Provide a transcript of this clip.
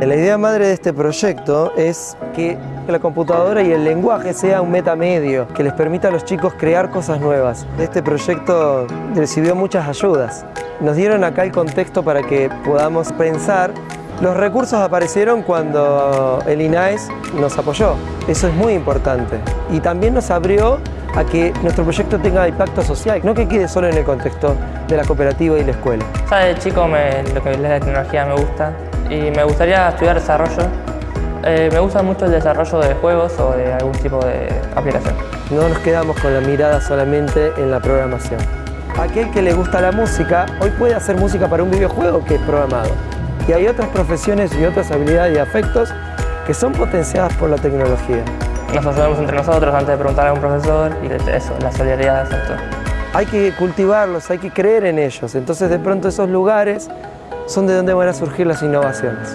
La idea madre de este proyecto es que la computadora y el lenguaje sea un metamedio que les permita a los chicos crear cosas nuevas. Este proyecto recibió muchas ayudas. Nos dieron acá el contexto para que podamos pensar. Los recursos aparecieron cuando el INAES nos apoyó. Eso es muy importante. Y también nos abrió a que nuestro proyecto tenga impacto social, no que quede solo en el contexto de la cooperativa y la escuela. Ya de chico lo que es la tecnología me gusta y me gustaría estudiar desarrollo. Eh, me gusta mucho el desarrollo de juegos o de algún tipo de aplicación. No nos quedamos con la mirada solamente en la programación. Aquel que le gusta la música, hoy puede hacer música para un videojuego que es programado. Y hay otras profesiones y otras habilidades y afectos que son potenciadas por la tecnología. Nos ayudamos entre nosotros antes de preguntar a un profesor y eso, la solidaridad del sector. Hay que cultivarlos, hay que creer en ellos. Entonces de pronto esos lugares son de donde van a surgir las innovaciones.